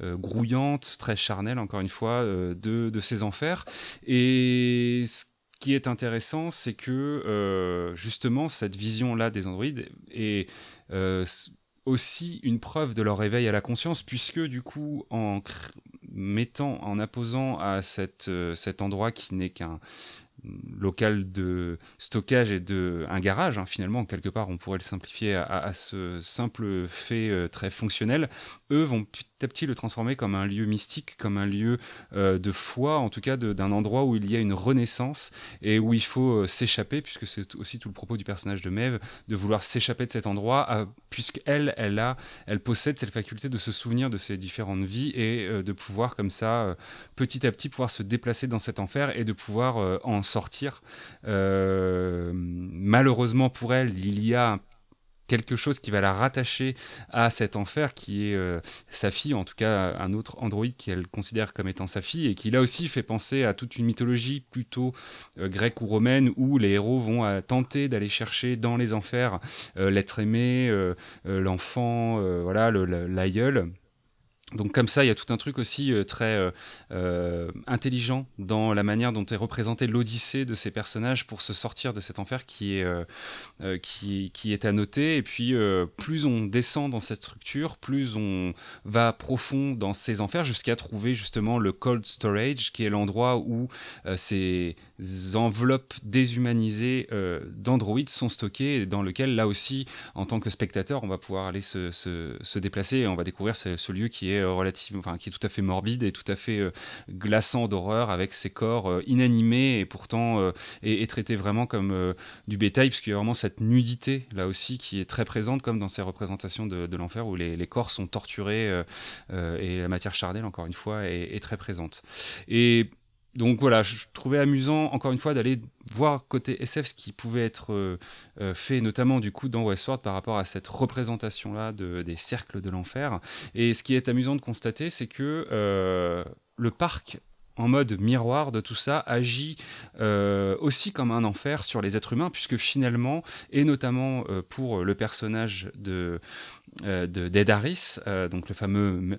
grouillante, très charnelle, encore une fois, de, de, ces enfers. Et ce qui est intéressant, c'est que justement, cette vision-là des androïdes est aussi une preuve de leur éveil à la conscience, puisque du coup, en mettant, en apposant à euh, cet endroit qui n'est qu'un local de stockage et de garage hein, finalement quelque part on pourrait le simplifier à, ce simple fait euh, très fonctionnel eux vont à petit le transformer comme un lieu mystique comme un lieu euh, de foi en tout cas d'un endroit où il y a une renaissance et où il faut euh, s'échapper puisque c'est aussi tout le propos du personnage de Maeve de vouloir s'échapper de cet endroit puisqu'elle elle a elle possède cette faculté de se souvenir de ses différentes vies et de pouvoir comme ça petit à petit pouvoir se déplacer dans cet enfer et de pouvoir en sortir. Euh, malheureusement pour elle, il y a quelque chose qui va la rattacher à cet enfer qui est euh, sa fille, en tout cas un autre androïde qu'elle considère comme étant sa fille, et qui là aussi fait penser à toute une mythologie plutôt euh, grecque ou romaine où les héros vont tenter d'aller chercher dans les enfers l'être aimé, l'enfant, voilà, l'aïeul. Donc comme ça, il y a tout un truc aussi euh, très euh, euh, intelligent dans la manière dont est représentée l'odyssée de ces personnages pour se sortir de cet enfer qui est, qui, qui, est à noter. Et puis plus on descend dans cette structure, plus on va profond dans ces enfers jusqu'à trouver justement le cold storage, qui est l'endroit où ces enveloppes déshumanisées d'androïdes sont stockées et dans lequel là aussi, en tant que spectateur, on va pouvoir aller se, se, déplacer et on va découvrir ce lieu qui est euh, enfin, qui est tout à fait morbide et tout à fait euh, glaçant d'horreur avec ses corps euh, inanimés et pourtant est, traité vraiment comme du bétail, puisqu'il y a vraiment cette nudité là aussi qui est très présente, comme dans ces représentations de, l'enfer où les, corps sont torturés et la matière charnelle, encore une fois, est, est très présente. Et donc voilà, je trouvais amusant, encore une fois, d'aller voir côté SF ce qui pouvait être euh, euh, fait, notamment du coup dans Westworld par rapport à cette représentation-là de, des cercles de l'enfer. Et ce qui est amusant de constater, c'est que euh, le parc en mode miroir de tout ça, agit aussi comme un enfer sur les êtres humains, puisque finalement, et notamment pour le personnage de, d'Ed Harris, donc le fameux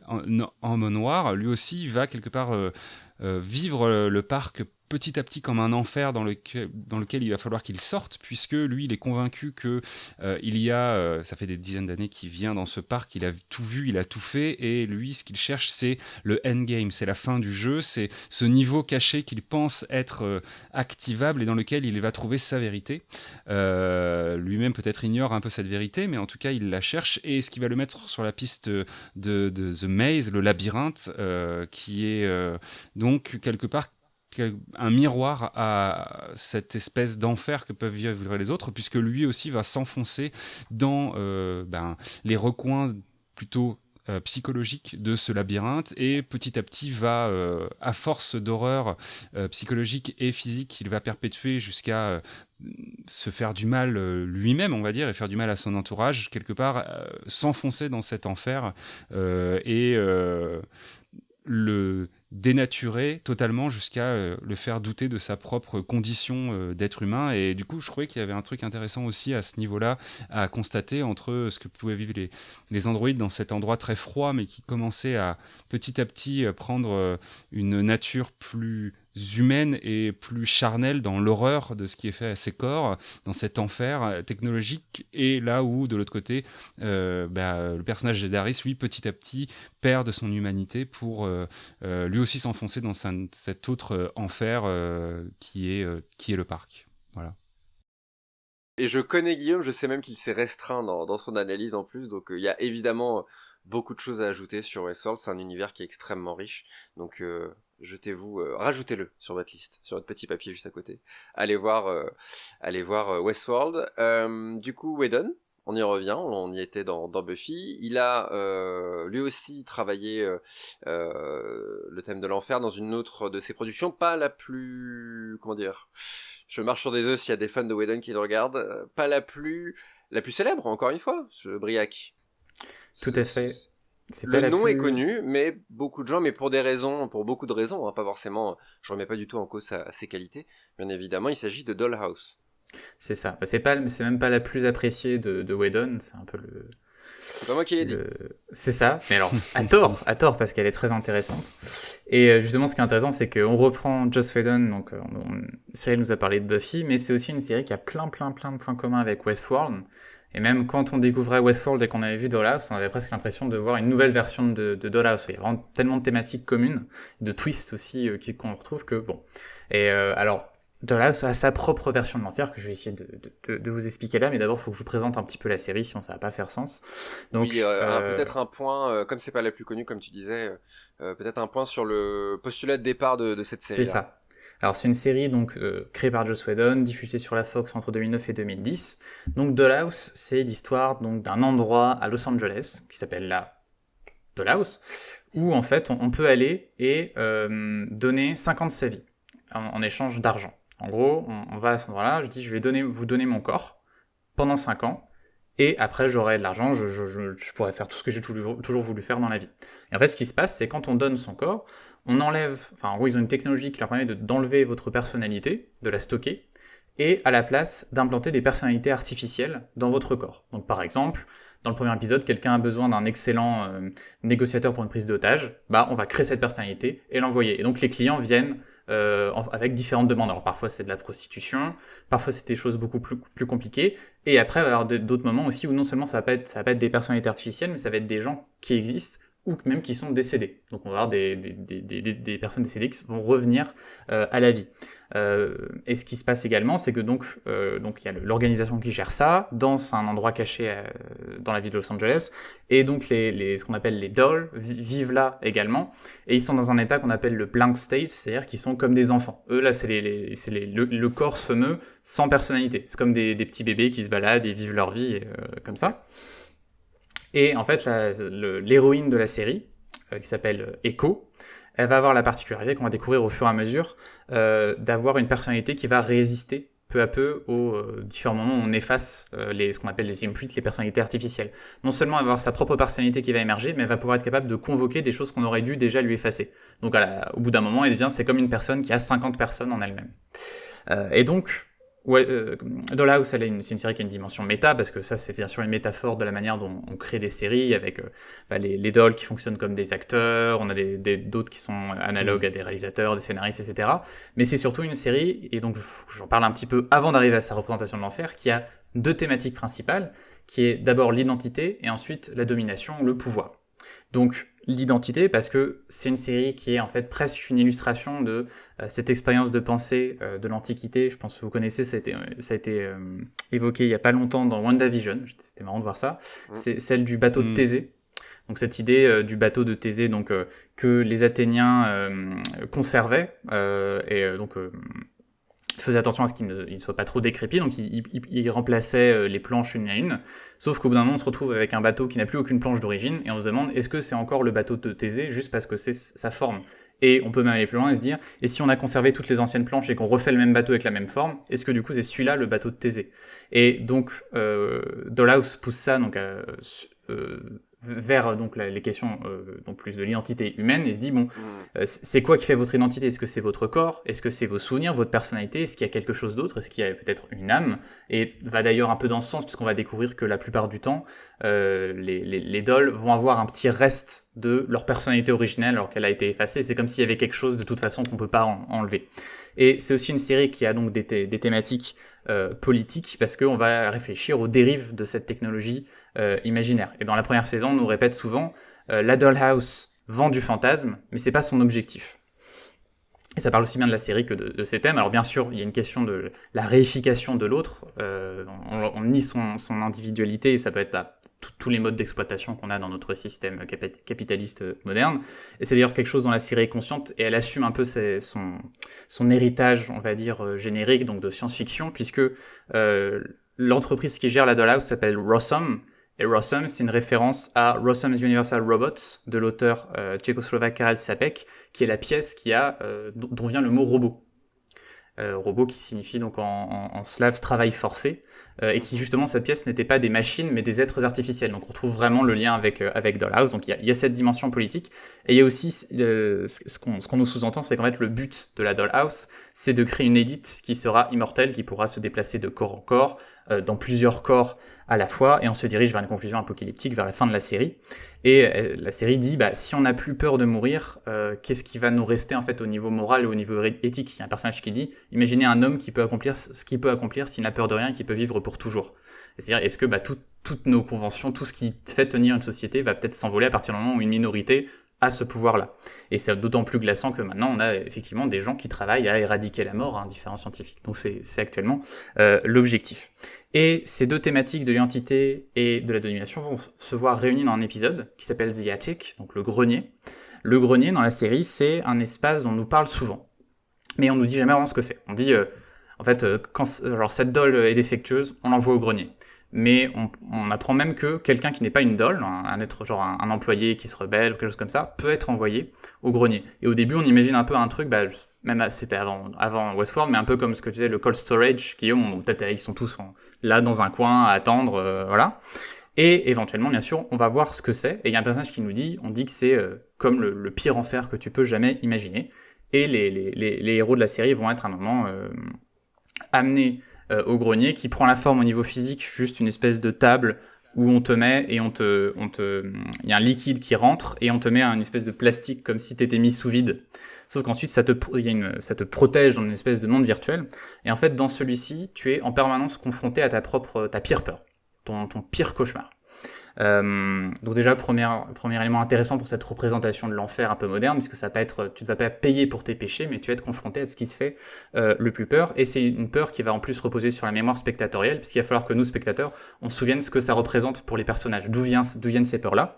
homme noir, lui aussi va quelque part euh, vivre le parc petit à petit comme un enfer dans, lequel, dans lequel il va falloir qu'il sorte, puisque lui, il est convaincu que euh, il y a, euh, ça fait des dizaines d'années qu'il vient dans ce parc, il a tout vu, il a tout fait, et lui, ce qu'il cherche, c'est le endgame, c'est la fin du jeu, c'est ce niveau caché qu'il pense être euh, activable et dans lequel il va trouver sa vérité. Lui-même peut-être ignore un peu cette vérité, mais en tout cas, il la cherche, et ce qui va le mettre sur la piste de, de The Maze, le labyrinthe, qui est donc quelque part un miroir à cette espèce d'enfer que peuvent vivre les autres, puisque lui aussi va s'enfoncer dans euh, ben, les recoins plutôt euh, psychologiques de ce labyrinthe et petit à petit va, euh, à force d'horreur psychologique et physique, il va perpétuer jusqu'à se faire du mal lui-même, on va dire, et faire du mal à son entourage, quelque part, s'enfoncer dans cet enfer et le dénaturer totalement jusqu'à euh, le faire douter de sa propre condition euh, d'être humain. Et du coup, je trouvais qu'il y avait un truc intéressant aussi à ce niveau-là à constater entre ce que pouvaient vivre les, les androïdes dans cet endroit très froid, mais qui commençait à petit à petit euh, prendre une nature plus humaine et plus charnelle dans l'horreur de ce qui est fait à ses corps, dans cet enfer technologique, et là où, de l'autre côté, euh, bah, le personnage d'Aris, lui, petit à petit, perd de son humanité pour euh, euh, lui aussi s'enfoncer dans cet autre enfer qui, est, qui est le parc. Voilà. Et je connais Guillaume, je sais même qu'il s'est restreint dans, dans, son analyse en plus, donc il y a évidemment beaucoup de choses à ajouter sur Westworld, c'est un univers qui est extrêmement riche, donc jetez-vous, euh, rajoutez-le sur votre liste, sur votre petit papier juste à côté. Allez voir, euh, allez voir euh, Westworld. du coup, Whedon, on y revient, on y était dans, dans Buffy. Il a lui aussi travaillé le thème de l'enfer dans une autre de ses productions, pas la plus, comment dire, je marche sur des œufs s'il y a des fans de Whedon qui le regardent, pas la plus, la plus célèbre encore une fois, ce Briac. Tout à fait. Le nom est connu, mais beaucoup de gens, mais pour des raisons, pour beaucoup de raisons, hein, pas forcément, je remets pas du tout en cause ses qualités, bien évidemment, il s'agit de Dollhouse. C'est ça. C'est pas, c'est même pas la plus appréciée de, de Whedon, c'est un peu le. C'est pas moi qui l'ai dit. C'est ça, mais alors à tort, à tort parce qu'elle est très intéressante. Et euh, justement, ce qui est intéressant, c'est qu'on reprend Joss Whedon, donc euh, Cyril nous a parlé de Buffy, mais c'est aussi une série qui a plein, plein, plein de points communs avec Westworld. Et même quand on découvrait Westworld et qu'on avait vu Dollhouse, on avait presque l'impression de voir une nouvelle version de, de Dollhouse. Il y a vraiment tellement de thématiques communes, de twists aussi euh, qu'on retrouve que bon. Et euh, alors, Dollhouse a sa propre version de l'enfer que je vais essayer de, de, de vous expliquer là, mais d'abord il faut que je vous présente un petit peu la série, sinon ça va pas faire sens. Donc oui, euh, peut-être un point, comme c'est pas la plus connue comme tu disais, peut-être un point sur le postulat de départ de, cette série. C'est ça. Alors c'est une série donc euh, créée par Joss Whedon, diffusée sur la Fox entre 2009 et 2010. Donc Dollhouse, c'est l'histoire donc d'un endroit à Los Angeles qui s'appelle la Dollhouse, où en fait on, peut aller et euh, donner 50 sa vie en, échange d'argent. En gros, on, va à cet endroit-là, je dis je vais vous donner mon corps pendant 5 ans, et après j'aurai de l'argent, je, je, pourrai faire tout ce que j'ai toujours, toujours voulu faire dans la vie. Et en fait ce qui se passe, c'est quand on donne son corps, on enlève, enfin en gros ils ont une technologie qui leur permet d'enlever votre personnalité, de la stocker, et à la place d'implanter des personnalités artificielles dans votre corps. Donc par exemple, dans le premier épisode, quelqu'un a besoin d'un excellent euh, négociateur pour une prise d'otage, bah on va créer cette personnalité et l'envoyer. Et donc les clients viennent euh, avec différentes demandes. Alors parfois c'est de la prostitution, parfois c'est des choses beaucoup plus, compliquées, et après il va y avoir d'autres moments aussi où non seulement ça va, ça va pas être des personnalités artificielles, mais ça va être des gens qui existent ou même qui sont décédés. Donc on va avoir des, des, des, des personnes décédées qui vont revenir euh, à la vie. Euh, et ce qui se passe également, c'est que donc euh, donc il y a l'organisation qui gère ça dans un endroit caché dans la ville de Los Angeles, et donc les, les ce qu'on appelle les dolls vivent là également, et ils sont dans un état qu'on appelle le blank state, c'est-à-dire qu'ils sont comme des enfants. Eux là, c'est les, les, le, le, corps se meut sans personnalité. C'est comme des, petits bébés qui se baladent et vivent leur vie comme ça. Et en fait, l'héroïne de la série, euh, qui s'appelle Echo, elle va avoir la particularité qu'on va découvrir au fur et à mesure euh, d'avoir une personnalité qui va résister peu à peu aux euh, différents moments où on efface les, ce qu'on appelle les imprints, les personnalités artificielles. Non seulement avoir sa propre personnalité qui va émerger, mais elle va pouvoir être capable de convoquer des choses qu'on aurait dû déjà lui effacer. Donc au bout d'un moment, elle devient, c'est comme une personne qui a 50 personnes en elle-même. et donc, Ouais, euh, Dollhouse, c'est une, série qui a une dimension méta, parce que ça, c'est bien sûr une métaphore de la manière dont on crée des séries, avec euh, bah, les, les, dolls qui fonctionnent comme des acteurs, on a d'autres d'autres qui sont analogues à des réalisateurs, des scénaristes, etc. Mais c'est surtout une série, et donc j'en parle un petit peu avant d'arriver à sa représentation de l'enfer, qui a deux thématiques principales, qui est d'abord l'identité, et ensuite la domination, le pouvoir. Donc l'identité parce que c'est une série qui est en fait presque une illustration de euh, cette expérience de pensée euh, de l'Antiquité. Je pense que vous connaissez, ça a été, ça a été euh, évoqué il n'y a pas longtemps dans WandaVision, c'était marrant de voir ça. C'est celle du bateau de mm. Thésée. Donc cette idée du bateau de Thésée donc, que les Athéniens conservaient et donc faisait attention à ce qu'il ne, soit pas trop décrépit, donc il, remplaçait euh, les planches une à une. Sauf qu'au bout d'un moment, on se retrouve avec un bateau qui n'a plus aucune planche d'origine, et on se demande est-ce que c'est encore le bateau de Thésée juste parce que c'est sa forme? Et on peut même aller plus loin et se dire, et si on a conservé toutes les anciennes planches et qu'on refait le même bateau avec la même forme, est-ce que du coup c'est celui-là le bateau de Thésée? Et donc, euh, Dollhouse pousse ça donc, euh, vers donc les questions euh, donc plus de l'identité humaine et se dit bon mm. euh, c'est quoi qui fait votre identité? Est-ce que c'est votre corps? Est-ce que c'est vos souvenirs votre personnalité? Est-ce qu'il y a quelque chose d'autre? Est-ce qu'il y a peut-être une âme? Et va d'ailleurs un peu dans ce sens puisqu'on va découvrir que la plupart du temps euh, les, les, les, dolls vont avoir un petit reste de leur personnalité originelle alors qu'elle a été effacée. C'est comme s'il y avait quelque chose de toute façon qu'on peut pas enlever et c'est aussi une série qui a donc des, thématiques euh, politiques parce qu'on va réfléchir aux dérives de cette technologie euh, imaginaire. Et dans la première saison, on nous répète souvent euh, la Dollhouse vend du fantasme, mais c'est pas son objectif. Et ça parle aussi bien de la série que de, ces thèmes. Alors bien sûr, il y a une question de la réification de l'autre. Euh, on, nie son, individualité et ça peut être bah, tous les modes d'exploitation qu'on a dans notre système capitaliste moderne. Et c'est d'ailleurs quelque chose dont la série est consciente et elle assume un peu son, héritage, on va dire, générique, donc de science-fiction, puisque l'entreprise qui gère la Dollhouse s'appelle Rossum, et Rossum, c'est une référence à Rossum's Universal Robots de l'auteur euh, tchécoslovaque Karel Sapek, qui est la pièce qui a, euh, dont vient le mot robot. Euh, robot qui signifie donc en, slave travail forcé, et qui justement cette pièce n'était pas des machines mais des êtres artificiels. Donc on trouve vraiment le lien avec, avec Dollhouse, donc il y, a, cette dimension politique. Et il y a aussi ce qu'on nous sous-entend, c'est qu'en fait le but de la Dollhouse, c'est de créer une élite qui sera immortelle, qui pourra se déplacer de corps en corps, dans plusieurs corps à la fois, et on se dirige vers une conclusion apocalyptique vers la fin de la série. Et euh, la série dit, bah, si on n'a plus peur de mourir, euh, qu'est-ce qui va nous rester en fait au niveau moral et au niveau éthique? Il y a un personnage qui dit, imaginez un homme qui peut accomplir ce qu'il peut accomplir s'il n'a peur de rien, qui peut vivre pour toujours. C'est-à-dire, est-ce que bah, toutes nos conventions, tout ce qui fait tenir une société va peut-être s'envoler à partir du moment où une minorité à ce pouvoir-là. Et c'est d'autant plus glaçant que maintenant, on a effectivement des gens qui travaillent à éradiquer la mort, hein, différents scientifiques. Donc c'est actuellement euh, l'objectif. Et ces deux thématiques de l'identité et de la domination vont se voir réunies dans un épisode qui s'appelle The Attic, donc le grenier. Le grenier, dans la série, c'est un espace dont on nous parle souvent. Mais on nous dit jamais vraiment ce que c'est. On dit, euh, en fait, euh, quand cette doll est défectueuse, on l'envoie au grenier mais on, apprend même que quelqu'un qui n'est pas une doll, un, être genre un, employé qui se rebelle ou quelque chose comme ça, peut être envoyé au grenier. Et au début, on imagine un peu un truc, bah, même c'était avant, Westworld, mais un peu comme ce que tu disais, le cold storage, qui peut-être ils sont tous là dans un coin à attendre, euh, voilà. Et éventuellement, bien sûr, on va voir ce que c'est. Et il y a un personnage qui nous dit, on dit que c'est euh, comme le, pire enfer que tu peux jamais imaginer. Et les, héros de la série vont être à un moment euh, amenés euh, au grenier qui prend la forme au niveau physique, juste une espèce de table où on te met et on te, on te, il y a un liquide qui rentre et on te met une espèce de plastique comme si tu étais mis sous vide. Sauf qu'ensuite, ça te, y a une, ça te protège dans une espèce de monde virtuel. Et en fait, dans celui-ci, tu es en permanence confronté à ta propre, ta pire peur, ton, ton pire cauchemar. Euh, donc déjà, premier, premier élément intéressant pour cette représentation de l'enfer un peu moderne, puisque ça peut être, tu ne vas pas payer pour tes péchés, mais tu vas être confronté à ce qui se fait euh, le plus peur. Et c'est une peur qui va en plus reposer sur la mémoire spectatorielle, puisqu'il va falloir que nous, spectateurs, on se souvienne ce que ça représente pour les personnages, d'où viennent ces peurs-là?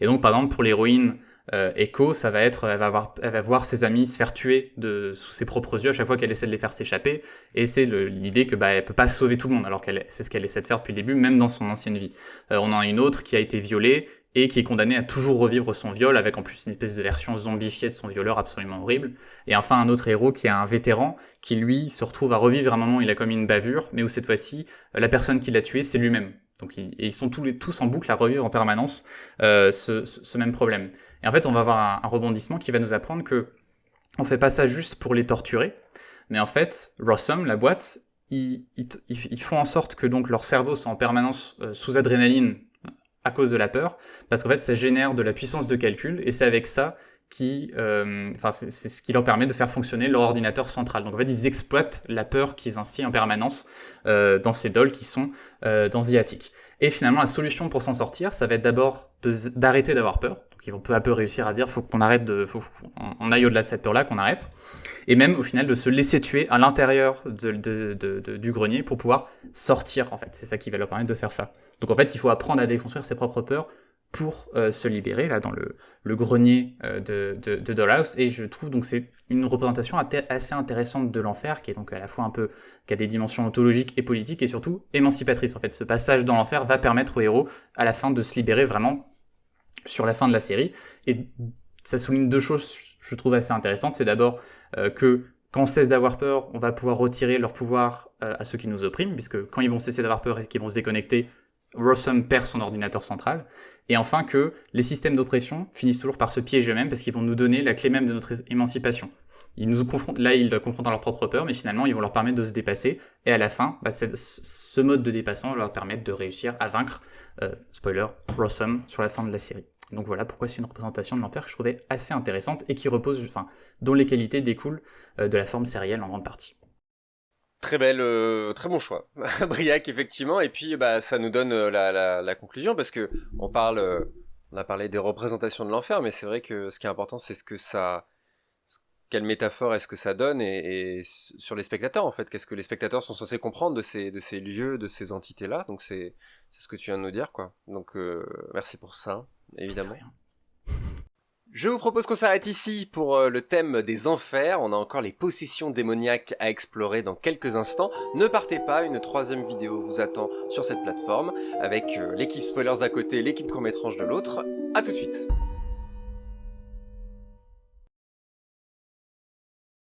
Et donc, par exemple, pour l'héroïne, euh, Echo, ça va être, elle va, voir, elle va voir ses amis se faire tuer de, sous ses propres yeux à chaque fois qu'elle essaie de les faire s'échapper, et c'est l'idée que bah, elle peut pas sauver tout le monde, alors qu'elle c'est ce qu'elle essaie de faire depuis le début, même dans son ancienne vie. Euh, on a une autre qui a été violée et qui est condamnée à toujours revivre son viol, avec en plus une espèce de version zombifiée de son violeur absolument horrible. Et enfin un autre héros qui est un vétéran, qui lui se retrouve à revivre un moment où il a commis une bavure, mais où cette fois-ci, la personne qui l'a tué, c'est lui-même. Donc ils, et ils sont tous en boucle à revivre en permanence euh, ce, ce, même problème. Et en fait, on va avoir un, rebondissement qui va nous apprendre que on fait pas ça juste pour les torturer, mais en fait, Rossum, la boîte, ils, font en sorte que donc leur cerveau soit en permanence sous adrénaline à cause de la peur, parce qu'en fait ça génère de la puissance de calcul, et c'est avec ça qui, euh, enfin, c'est ce qui leur permet de faire fonctionner leur ordinateur central. Donc en fait, ils exploitent la peur qu'ils instillent en permanence euh, dans ces dolls qui sont euh, dans The Et finalement, la solution pour s'en sortir, ça va être d'abord d'arrêter d'avoir peur. Ils vont peu à peu réussir à dire, faut qu'on arrête de, faut qu'on aille au-delà de cette peur-là, qu'on arrête. Et même au final de se laisser tuer à l'intérieur de, du grenier pour pouvoir sortir. En fait, c'est ça qui va leur permettre de faire ça. Donc en fait, il faut apprendre à déconstruire ses propres peurs pour euh, se libérer là dans le, le grenier euh, de, de, de, Dollhouse et je trouve donc c'est une représentation assez intéressante de l'enfer qui est donc à la fois un peu qui a des dimensions ontologiques et politiques et surtout émancipatrice en fait ce passage dans l'enfer va permettre au héros à la fin de se libérer vraiment sur la fin de la série et ça souligne deux choses je trouve assez intéressantes c'est d'abord euh, que quand on cesse d'avoir peur, on va pouvoir retirer leur pouvoir à ceux qui nous oppriment, puisque quand ils vont cesser d'avoir peur et qu'ils vont se déconnecter, Rossum perd son ordinateur central. Et enfin que les systèmes d'oppression finissent toujours par se piéger eux-mêmes parce qu'ils vont nous donner la clé même de notre émancipation. Ils nous confrontent, là, ils confrontent à leur propre peur, mais finalement, ils vont leur permettre de se dépasser. Et à la fin, bah, ce mode de dépassement va leur permettre de réussir à vaincre, euh, spoiler, Rossum sur la fin de la série. Donc voilà pourquoi c'est une représentation de l'enfer que je trouvais assez intéressante et qui repose, enfin, dont les qualités découlent euh, de la forme sérielle en grande partie. Très belle, euh, très bon choix, Briac effectivement. Et puis bah ça nous donne la, la, conclusion parce que on parle, on a parlé des représentations de l'enfer, mais c'est vrai que ce qui est important c'est ce que ça, quelle métaphore est-ce que ça donne et, et sur les spectateurs en fait, qu'est-ce que les spectateurs sont censés comprendre de ces de ces lieux, de ces entités là. Donc c'est c'est ce que tu viens de nous dire quoi. Donc merci pour ça évidemment. Je vous propose qu'on s'arrête ici pour euh, le thème des enfers. On a encore les possessions démoniaques à explorer dans quelques instants. Ne partez pas, une troisième vidéo vous attend sur cette plateforme avec euh, l'équipe spoilers d'un côté, l'équipe court-métrange de l'autre. A tout de suite